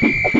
Hey!